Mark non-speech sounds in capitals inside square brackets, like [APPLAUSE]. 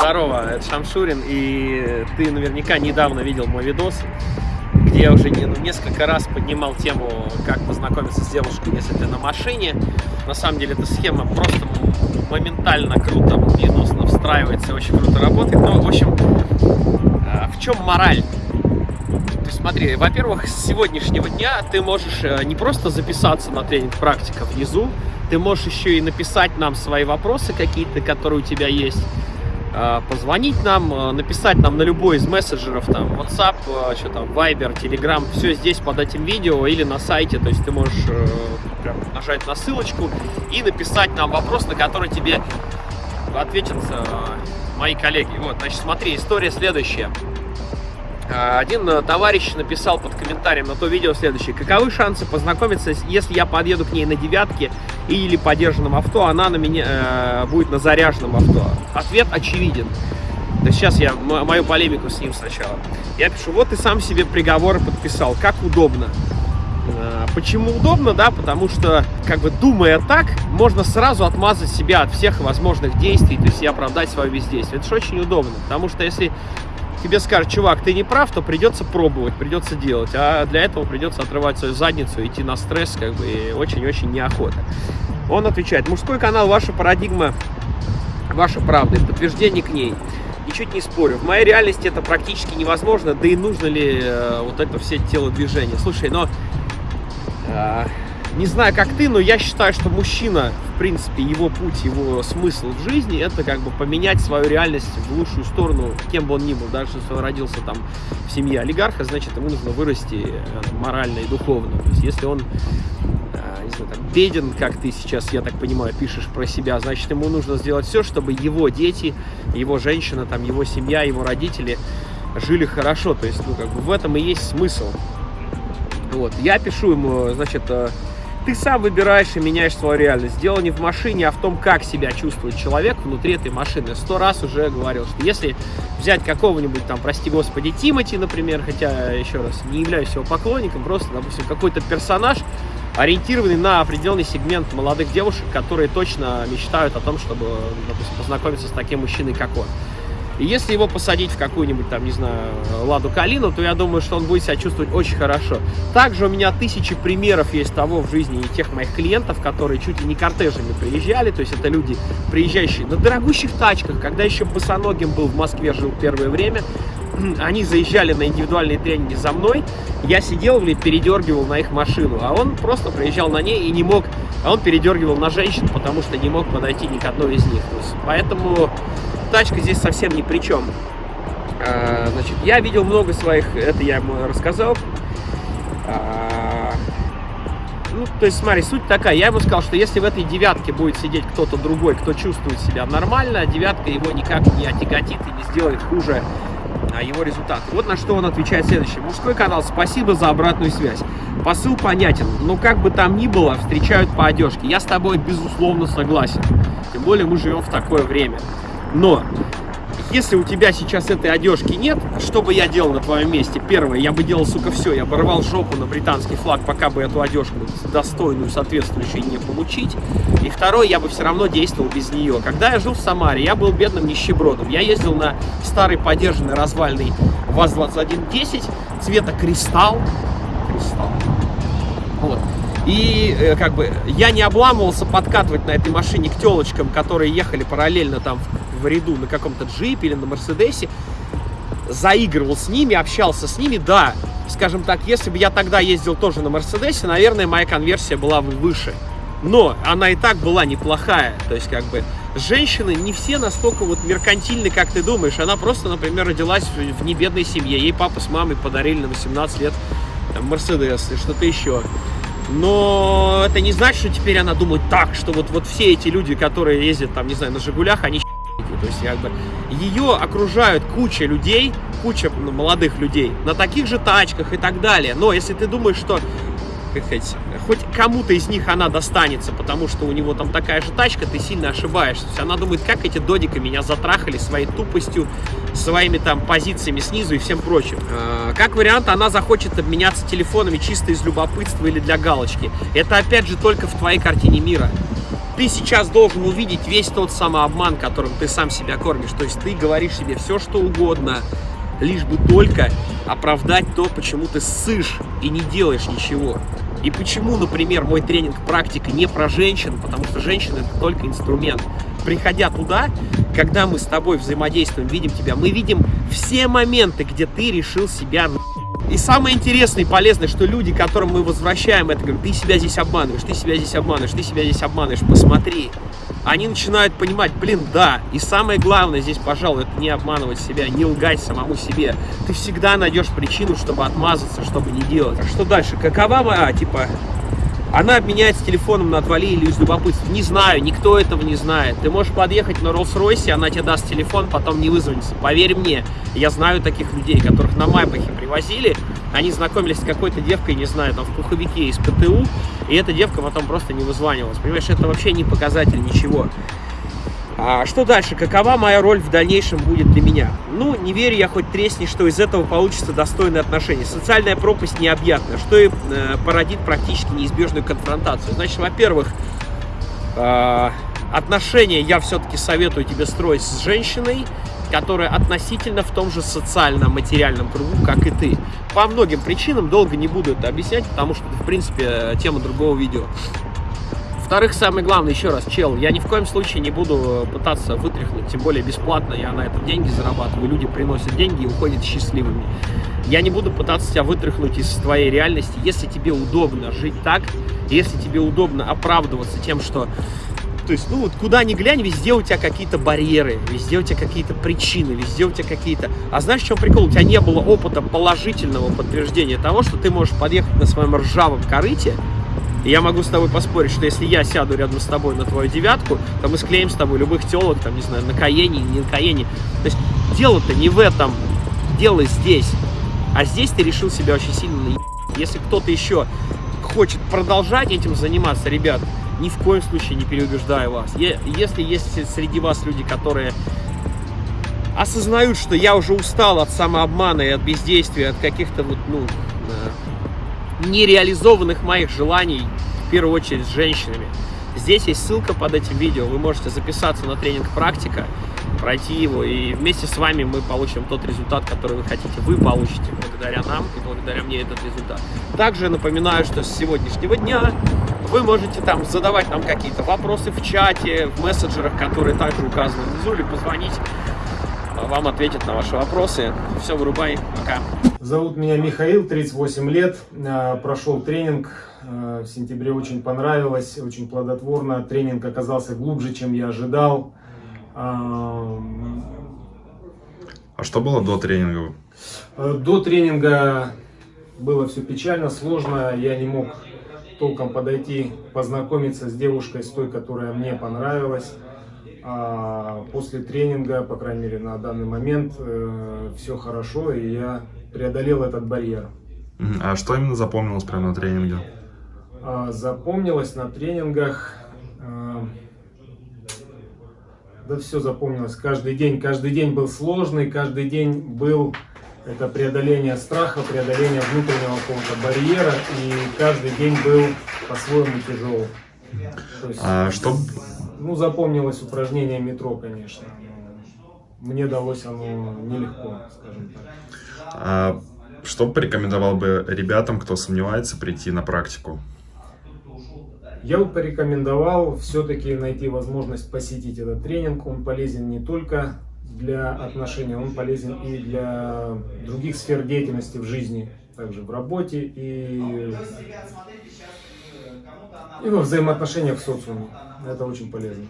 Здорово, это Шамшурин, и ты наверняка недавно видел мой видос, где я уже ну, несколько раз поднимал тему, как познакомиться с девушкой, если ты на машине. На самом деле эта схема просто моментально круто, минусно встраивается, очень круто работает. Но, в общем, а, в чем мораль? То смотри, во-первых, с сегодняшнего дня ты можешь э, не просто записаться на тренинг практика внизу, ты можешь еще и написать нам свои вопросы какие-то, которые у тебя есть, позвонить нам, а, написать нам на любой из мессенджеров, там, WhatsApp, а, что там, Viber, Telegram, все здесь под этим видео или на сайте, то есть ты можешь э, прям нажать на ссылочку и написать нам вопрос, на который тебе ответят э, мои коллеги. Вот, значит, смотри, история следующая. Один э, товарищ написал под комментарием на то видео следующее. Каковы шансы познакомиться, если я подъеду к ней на девятке или подержанном авто, она на меня э, будет на заряженном авто? Ответ очевиден. Есть сейчас я мою полемику с ним сначала. Я пишу, вот ты сам себе приговор подписал, как удобно. Э, почему удобно, да, потому что, как бы думая так, можно сразу отмазать себя от всех возможных действий, то есть и оправдать свое бездействие. Это же очень удобно, потому что если тебе скажут, чувак, ты не прав, то придется пробовать, придется делать. А для этого придется отрывать свою задницу, идти на стресс, как бы, и очень-очень неохота. Он отвечает, мужской канал, ваша парадигма, ваша правда, подтверждение к ней. Ничуть не спорю. В моей реальности это практически невозможно, да и нужно ли э, вот это все телодвижение. Слушай, но э, не знаю, как ты, но я считаю, что мужчина, в принципе, его путь, его смысл в жизни, это как бы поменять свою реальность в лучшую сторону, кем бы он ни был. Даже если он родился там в семье олигарха, значит, ему нужно вырасти э, морально и духовно. То есть, если он э, не знаю, там, беден, как ты сейчас, я так понимаю, пишешь про себя, значит, ему нужно сделать все, чтобы его дети, его женщина, там, его семья, его родители жили хорошо. То есть, ну, как бы в этом и есть смысл. Вот, я пишу ему, значит, э, ты сам выбираешь и меняешь свою реальность. Дело не в машине, а в том, как себя чувствует человек внутри этой машины. Сто раз уже говорил, что если взять какого-нибудь там, прости господи, Тимати, например, хотя, еще раз, не являюсь его поклонником, просто, допустим, какой-то персонаж, ориентированный на определенный сегмент молодых девушек, которые точно мечтают о том, чтобы, допустим, познакомиться с таким мужчиной, как он. Если его посадить в какую-нибудь там, не знаю, Ладу Калину, то я думаю, что он будет себя чувствовать очень хорошо. Также у меня тысячи примеров есть того в жизни и тех моих клиентов, которые чуть ли не кортежами приезжали. То есть это люди, приезжающие на дорогущих тачках, когда еще босоногим был в Москве, жил первое время. [CLEARS THROAT] Они заезжали на индивидуальные тренинги за мной, я сидел и передергивал на их машину, а он просто приезжал на ней и не мог, а он передергивал на женщин, потому что не мог подойти ни к одной из них. Поэтому тачка здесь совсем ни при чем. А, значит, я видел много своих, это я ему рассказал. А, ну, то есть, смотри, суть такая. Я ему сказал, что если в этой девятке будет сидеть кто-то другой, кто чувствует себя нормально, девятка его никак не отяготит и не сделает хуже а, его результат. Вот на что он отвечает следующее. Мужской канал, спасибо за обратную связь. Посыл понятен, но как бы там ни было, встречают по одежке. Я с тобой, безусловно, согласен. Тем более мы живем в такое время. Но если у тебя сейчас этой одежки нет, что бы я делал на твоем месте? Первое, я бы делал, сука, все, я бы жопу на британский флаг, пока бы эту одежку достойную, соответствующую не получить. И второе, я бы все равно действовал без нее. Когда я жил в Самаре, я был бедным нищебродом. Я ездил на старый подержанный развальный ВАЗ-2110 цвета кристалл. Кристалл. Вот. И э, как бы я не обламывался подкатывать на этой машине к телочкам, которые ехали параллельно там в ряду на каком-то джипе или на Мерседесе, заигрывал с ними, общался с ними, да, скажем так, если бы я тогда ездил тоже на Мерседесе, наверное, моя конверсия была бы выше. Но она и так была неплохая, то есть как бы женщины не все настолько вот меркантильны, как ты думаешь. Она просто, например, родилась в небедной семье, ей папа с мамой подарили на 18 лет Мерседес и что-то еще. Но это не значит, что теперь она думает так, что вот, вот все эти люди, которые ездят там, не знаю, на Жигулях, они то есть, как бы, ее окружают куча людей, куча ну, молодых людей на таких же тачках и так далее. Но если ты думаешь, что как сказать, хоть кому-то из них она достанется, потому что у него там такая же тачка, ты сильно ошибаешься. Она думает, как эти додика меня затрахали своей тупостью, своими там позициями снизу и всем прочим. А, как вариант, она захочет обменяться телефонами чисто из любопытства или для галочки. Это опять же только в твоей картине мира ты сейчас должен увидеть весь тот самообман, которым ты сам себя кормишь. То есть ты говоришь себе все, что угодно, лишь бы только оправдать то, почему ты ссышь и не делаешь ничего. И почему, например, мой тренинг практика не про женщин, потому что женщина это только инструмент. Приходя туда, когда мы с тобой взаимодействуем, видим тебя, мы видим все моменты, где ты решил себя и самое интересное и полезное, что люди, которым мы возвращаем это, говорят, ты себя здесь обманываешь, ты себя здесь обманываешь, ты себя здесь обманываешь, посмотри. Они начинают понимать, блин, да. И самое главное здесь, пожалуй, это не обманывать себя, не лгать самому себе. Ты всегда найдешь причину, чтобы отмазаться, чтобы не делать. А что дальше? Какова моя, типа, она обменяется телефоном на отвали или из любопытства. Не знаю, никто этого не знает. Ты можешь подъехать на Роллс-Ройсе, она тебе даст телефон, потом не вызвонится. Поверь мне, я знаю таких людей, которых на Майбахе привозили. Они знакомились с какой-то девкой, не знаю, там в пуховике из ПТУ, и эта девка потом просто не вызванивалась. Понимаешь, это вообще не показатель ничего. А что дальше? Какова моя роль в дальнейшем будет для меня? Ну, не верю я хоть тресни, что из этого получится достойные отношения. Социальная пропасть необъятна, что и э, породит практически неизбежную конфронтацию. Значит, во-первых, э, отношения я все-таки советую тебе строить с женщиной, которая относительно в том же социально-материальном кругу, как и ты. По многим причинам, долго не буду это объяснять, потому что это, в принципе, тема другого видео. Во-вторых, самое главное, еще раз, чел, я ни в коем случае не буду пытаться вытряхнуть, тем более бесплатно, я на этом деньги зарабатываю, люди приносят деньги и уходят счастливыми. Я не буду пытаться тебя вытряхнуть из твоей реальности, если тебе удобно жить так, если тебе удобно оправдываться тем, что то есть, ну вот куда ни глянь, везде у тебя какие-то барьеры, везде у тебя какие-то причины, везде у тебя какие-то... А знаешь, в чем прикол? У тебя не было опыта положительного подтверждения того, что ты можешь подъехать на своем ржавом корыте, я могу с тобой поспорить, что если я сяду рядом с тобой на твою девятку, то мы склеим с тобой любых телок, там, не знаю, на Каене, не на Каене. То есть дело-то не в этом, дело здесь. А здесь ты решил себя очень сильно. Если кто-то еще хочет продолжать этим заниматься, ребят, ни в коем случае не переубеждаю вас. Если есть среди вас люди, которые осознают, что я уже устал от самообмана и от бездействия, от каких-то вот, ну, нереализованных моих желаний, в первую очередь с женщинами. Здесь есть ссылка под этим видео, вы можете записаться на тренинг «Практика», пройти его, и вместе с вами мы получим тот результат, который вы хотите. Вы получите благодаря нам и благодаря мне этот результат. Также напоминаю, что с сегодняшнего дня вы можете там задавать нам какие-то вопросы в чате, в мессенджерах, которые также указаны внизу, или позвонить вам ответят на ваши вопросы. Все, вырубай, пока. Зовут меня Михаил, 38 лет, а, прошел тренинг, а, в сентябре очень понравилось, очень плодотворно, тренинг оказался глубже, чем я ожидал. А, а что было до тренинга? До тренинга было все печально, сложно, я не мог толком подойти, познакомиться с девушкой, с той, которая мне понравилась. А после тренинга, по крайней мере на данный момент, э, все хорошо, и я преодолел этот барьер. А что именно запомнилось прямо на тренинге? А, запомнилось на тренингах... Э, да все запомнилось. Каждый день, каждый день был сложный, каждый день был это преодоление страха, преодоление внутреннего какого-то барьера, и каждый день был по-своему тяжелый. Есть, а что, ну, запомнилось упражнение метро, конечно. Мне далось оно нелегко, скажем так. А что порекомендовал бы ребятам, кто сомневается, прийти на практику? Я бы порекомендовал все-таки найти возможность посетить этот тренинг. Он полезен не только для отношений, он полезен и для других сфер деятельности в жизни, также в работе и, и во взаимоотношениях в социуме. Это очень полезно.